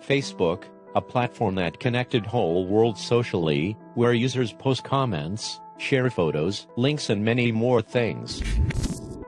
Facebook, a platform that connected whole world socially, where users post comments, share photos, links and many more things.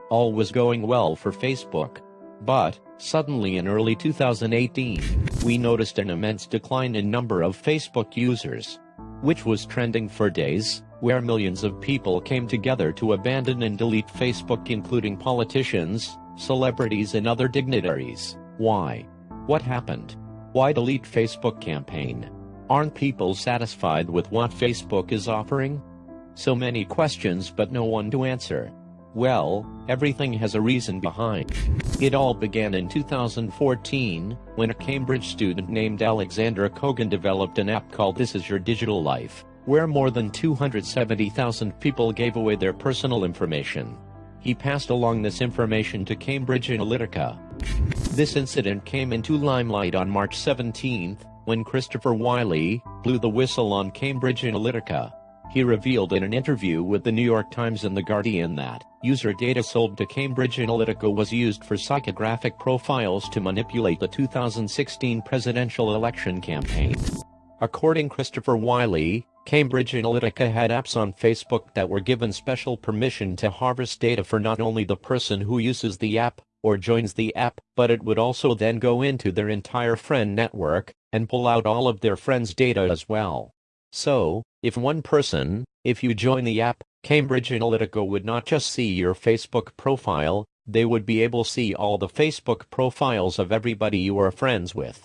All was going well for Facebook. But, suddenly in early 2018, we noticed an immense decline in number of Facebook users. Which was trending for days, where millions of people came together to abandon and delete Facebook including politicians, celebrities and other dignitaries. Why? What happened? Why delete Facebook campaign? Aren't people satisfied with what Facebook is offering? So many questions but no one to answer. Well, everything has a reason behind. It all began in 2014, when a Cambridge student named Alexander Kogan developed an app called This Is Your Digital Life, where more than 270,000 people gave away their personal information. He passed along this information to Cambridge Analytica, this incident came into limelight on March 17, when Christopher Wylie blew the whistle on Cambridge Analytica. He revealed in an interview with the New York Times and The Guardian that user data sold to Cambridge Analytica was used for psychographic profiles to manipulate the 2016 presidential election campaign. According Christopher Wylie, Cambridge Analytica had apps on Facebook that were given special permission to harvest data for not only the person who uses the app, or joins the app, but it would also then go into their entire friend network, and pull out all of their friends' data as well. So, if one person, if you join the app, Cambridge Analytica would not just see your Facebook profile, they would be able to see all the Facebook profiles of everybody you are friends with.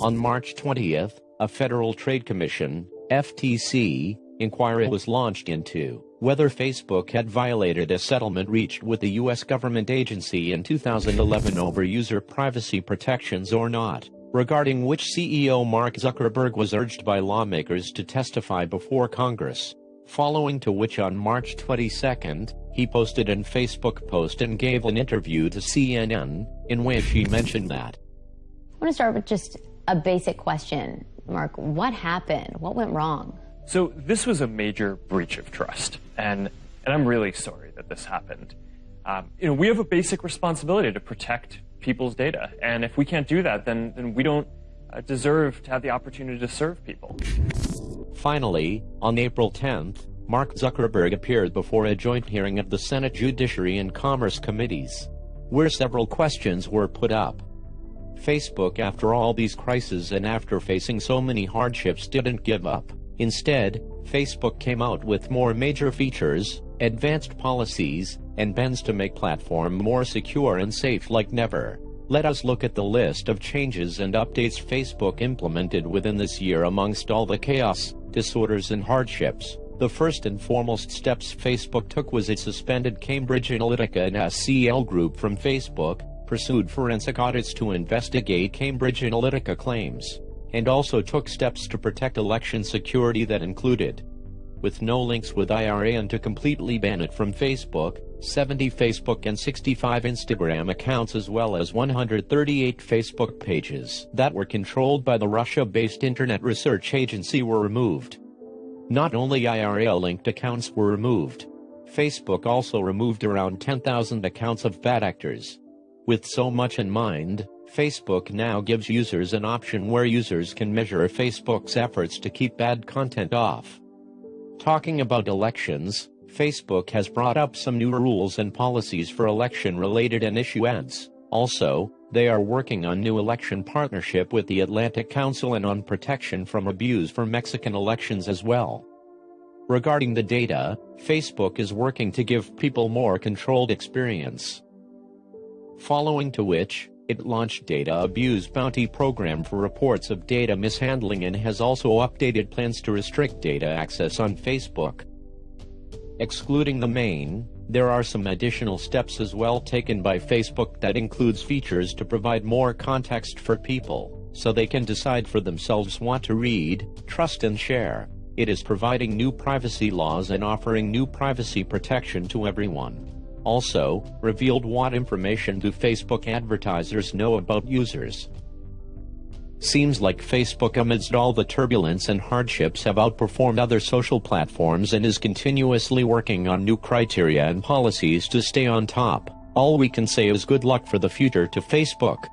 On March 20th, a Federal Trade Commission, FTC, inquiry was launched into whether Facebook had violated a settlement reached with the U.S. government agency in 2011 over user privacy protections or not, regarding which CEO Mark Zuckerberg was urged by lawmakers to testify before Congress, following to which on March 22, he posted an Facebook post and gave an interview to CNN, in which he mentioned that. I want to start with just a basic question, Mark. What happened? What went wrong? So this was a major breach of trust, and and I'm really sorry that this happened. Um, you know, we have a basic responsibility to protect people's data, and if we can't do that, then then we don't uh, deserve to have the opportunity to serve people. Finally, on April 10th, Mark Zuckerberg appeared before a joint hearing of the Senate Judiciary and Commerce Committees, where several questions were put up. Facebook after all these crises and after facing so many hardships didn't give up. Instead, Facebook came out with more major features, advanced policies, and bends to make platform more secure and safe like never. Let us look at the list of changes and updates Facebook implemented within this year amongst all the chaos, disorders and hardships. The first and foremost steps Facebook took was it suspended Cambridge Analytica and SCL Group from Facebook, pursued forensic audits to investigate Cambridge Analytica claims, and also took steps to protect election security that included with no links with IRA and to completely ban it from Facebook, 70 Facebook and 65 Instagram accounts as well as 138 Facebook pages that were controlled by the Russia-based Internet Research Agency were removed. Not only IRA-linked accounts were removed, Facebook also removed around 10,000 accounts of bad actors. With so much in mind, Facebook now gives users an option where users can measure Facebook's efforts to keep bad content off. Talking about elections, Facebook has brought up some new rules and policies for election-related and issue ads. Also, they are working on new election partnership with the Atlantic Council and on protection from abuse for Mexican elections as well. Regarding the data, Facebook is working to give people more controlled experience. Following to which, it launched Data Abuse Bounty Program for reports of data mishandling and has also updated plans to restrict data access on Facebook. Excluding the main, there are some additional steps as well taken by Facebook that includes features to provide more context for people, so they can decide for themselves what to read, trust and share. It is providing new privacy laws and offering new privacy protection to everyone. Also, revealed what information do Facebook advertisers know about users. Seems like Facebook amidst all the turbulence and hardships have outperformed other social platforms and is continuously working on new criteria and policies to stay on top. All we can say is good luck for the future to Facebook.